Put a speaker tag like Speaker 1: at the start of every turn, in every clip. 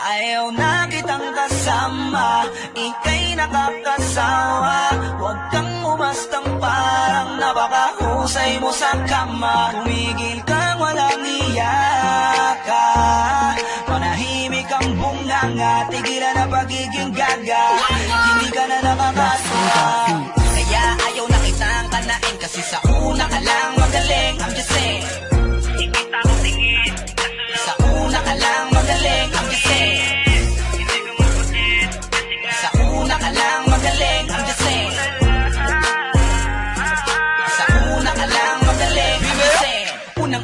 Speaker 1: Ayaw na kitang kasama. Ika'y nakakasawa. Huwag kang umastang parang Napakahusay mo sa kama. Tumigil kang walang iyaka. Manahimik ang bunganga Tigilan na pagiging gaga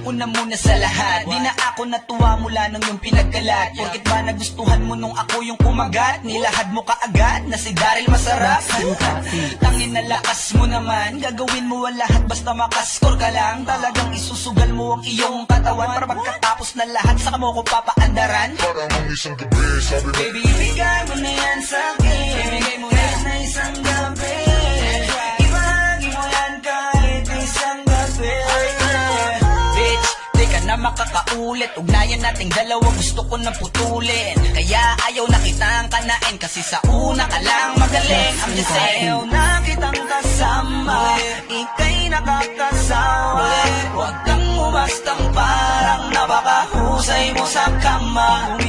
Speaker 1: Unang-una muna sa lahat. Di na ako natuwa mula nung yung pinagkalat. Porkit ba nagustuhan mo nung ako yung kumagat? Nilahad mo kaagad na si Daryl masarap. Tangin na lakas mo naman. Gagawin mo ang lahat basta makaskor ka lang. Talagang isusugal mo ang iyong katawan Para pagkatapos na lahat saka mo ko papaandaran.
Speaker 2: Parang ang isang gabi Sabi mo
Speaker 1: Baby, ibigay mo na yan sa akin. Ibigay mo na yan na isang makakaulit Ugnayan nating dalawa gusto ko na putulin. Kaya ayaw na kitang kanain Kasi sa una ka lang magaling. I'm just saying Ayaw na kitang kasama Ika'y nakakasawa Huwag kang umastang parang Napakahusay mo sa kama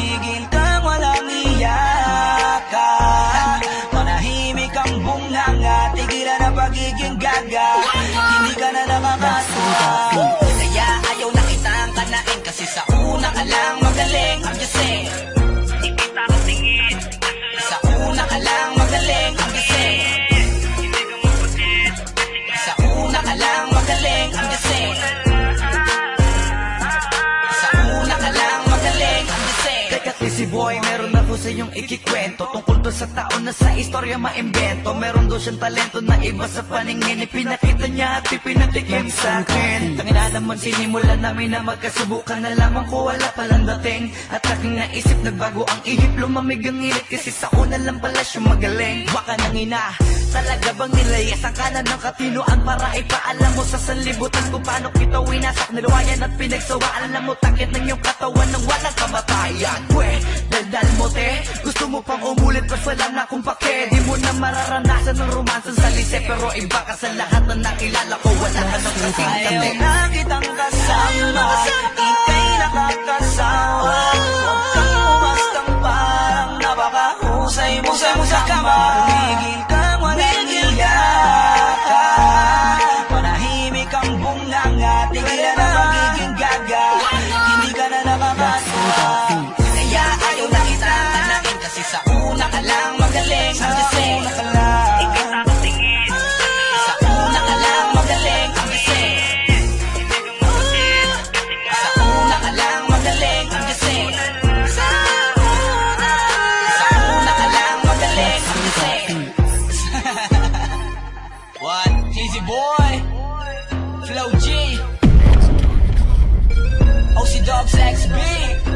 Speaker 1: kanain saying
Speaker 3: Teka si boy, meron ako sa iyong ikikwento. Tungkol doon sa taon na sa istorya maimbento Meron doon siyang talento na iba sa paningin. Ipinakita niya at ipinatikim sa akin. Tangina naman sinimulan namin na magkasubukan Nalaman ko wala palang dating. At aking naisip nagbago ang ihip. Lumamig ang init kasi sa una lang pala siya magaling. Baka nang ina Talaga bang nilayas ang kanan ng katinoan Para ipaalam mo sa sanlibutan Kung paano kita winasak nilawayan at pinagsawaan Alam mo takit ng iyong katawan ng walang kamatayan Pwe, daldal mo te Gusto mo pang umulit mas wala na kung pake. Di mo na mararanasan ng romansa sa lise Pero iba ka sa lahat na nakilala ko. Wala ka nang kasing
Speaker 1: Ayaw
Speaker 3: kate
Speaker 1: na kitang kasama. Ika'y nakakasawa Huwag kang umastang parang Napakahusay mo sa sa magaling I'm just saying
Speaker 4: Tingin ako tingin
Speaker 1: Sa una ka magaling just saying
Speaker 4: Hindi Kasi nga
Speaker 1: Sa una ka magaling, just saying Sa una Sa una ka magaling, just saying What? Cheesy boy. Flow G. OC Dogs XB